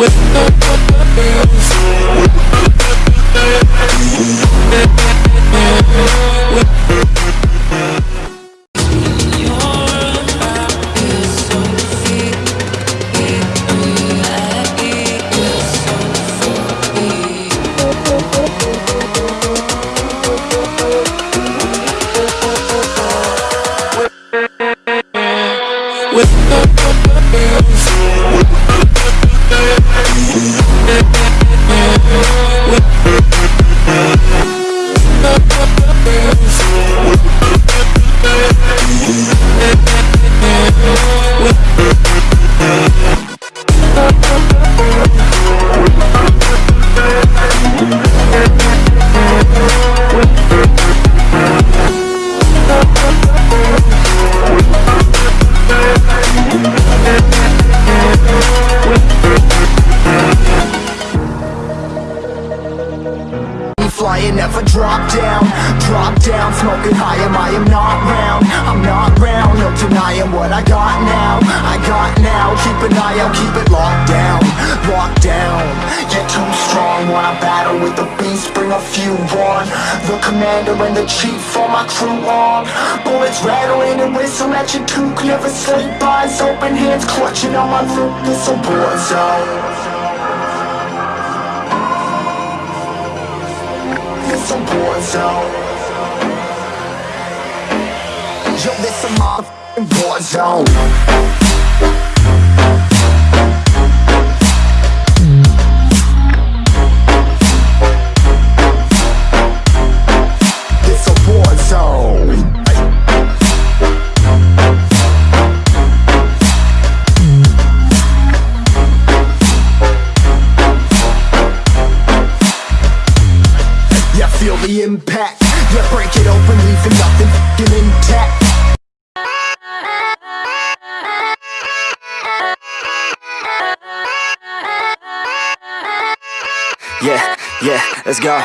with smoking high, am I? Am not round. I'm not round, no denying what I got now. I got now, keep an eye out, keep it locked down. Locked down, you're too strong. Wanna battle with the beast, bring a few on. The commander and the chief, all my crew on. Bullets rattling and whistle at your toque. Never sleep, eyes open, hands clutching on my loot This a war zone. It's a war zone Yo, this a motherfucking war zone Yeah, yeah, let's go.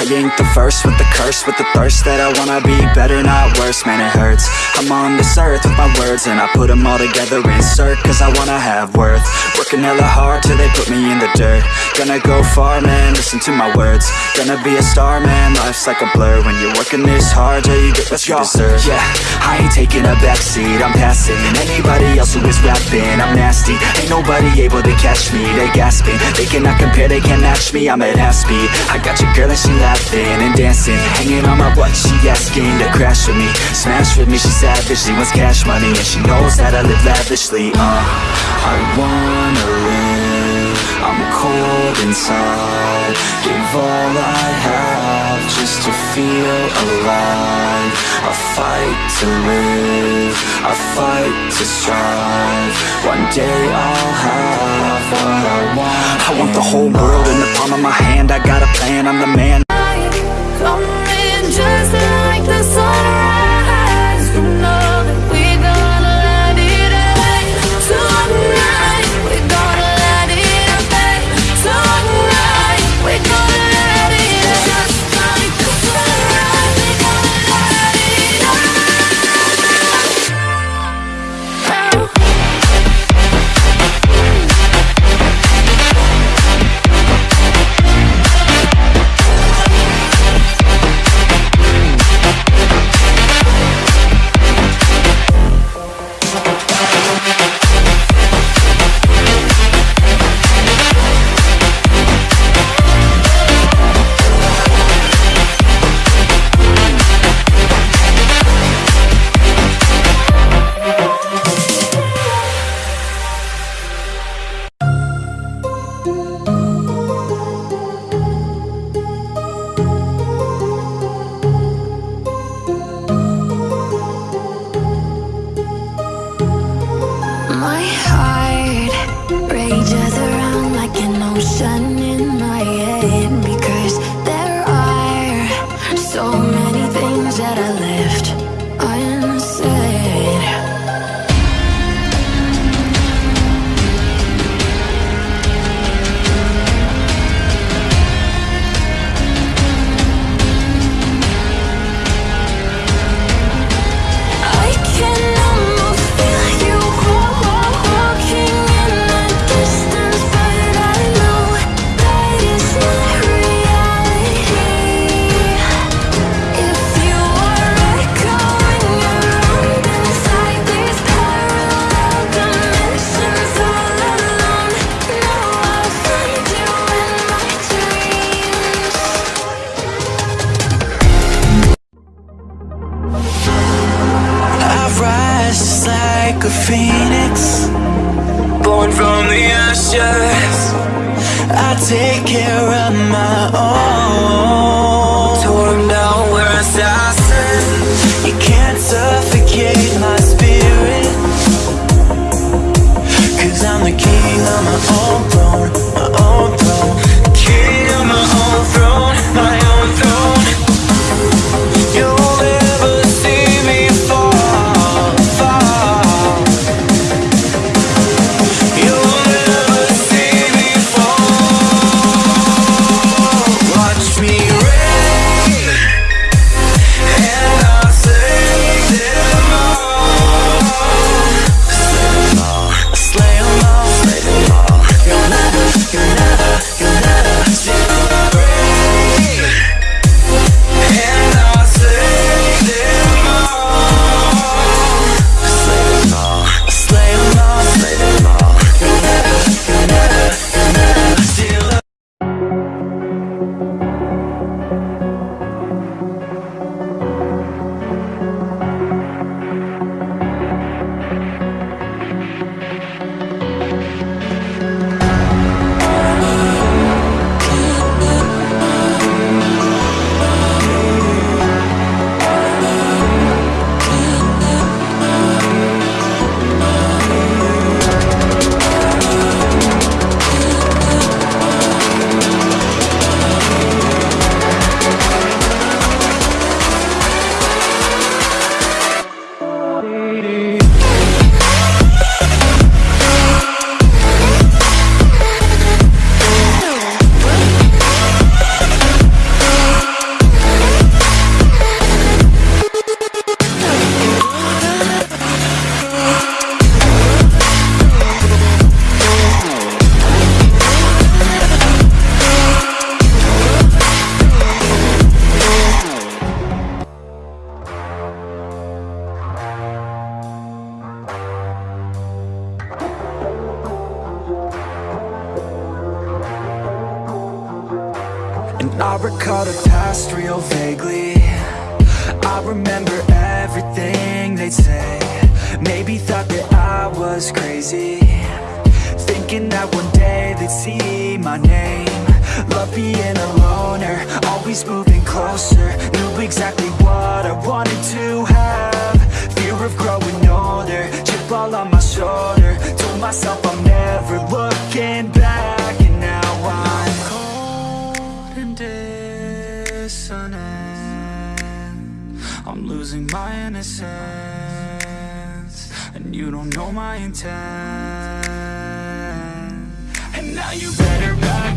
I ain't the first with the curse With the thirst that I wanna be better, not worse. Man, it hurts. I'm on this earth with my words And I put them all together, insert Cause I wanna have worth. Working hella hard till they put me in the dirt. Gonna go far, man, listen to my words. Gonna be a star, man, life's like a blur When you're working this hard, yeah, you get what you deserve. Yeah, I ain't taking a backseat, I'm passing Anybody else who is rapping, I'm nasty Ain't nobody able to catch me, they gasping. They cannot compare, they can't match me, I'm at half speed. I got your girl and she laughing and dancing Hanging on my butt, she asking to crash with me. Smash with me, she savage, she wants cash money And she knows that I live lavishly, uh. I wanna live, I'm cold inside. Give all I have just to feel alive. I fight to live, I fight to strive. One day I'll have what I want. I want the whole world in the palm of my hand. I got a plan, I'm the man I take care of my own I recall the past real vaguely. I remember everything they'd say. Maybe thought that I was crazy. Thinking that one day they'd see my name. Love being a loner, always moving closer. Knew exactly what I wanted to have. Fear of growing older, chip all on my shoulder. Told myself I'm never looking back losing my innocence And you don't know my intent. And now you better back